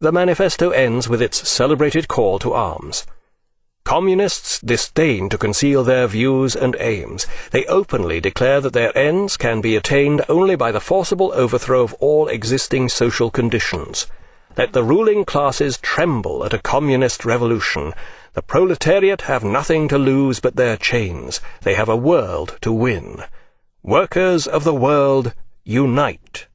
The manifesto ends with its celebrated call to arms. Communists disdain to conceal their views and aims. They openly declare that their ends can be attained only by the forcible overthrow of all existing social conditions. Let the ruling classes tremble at a communist revolution. The proletariat have nothing to lose but their chains. They have a world to win. Workers of the world, unite!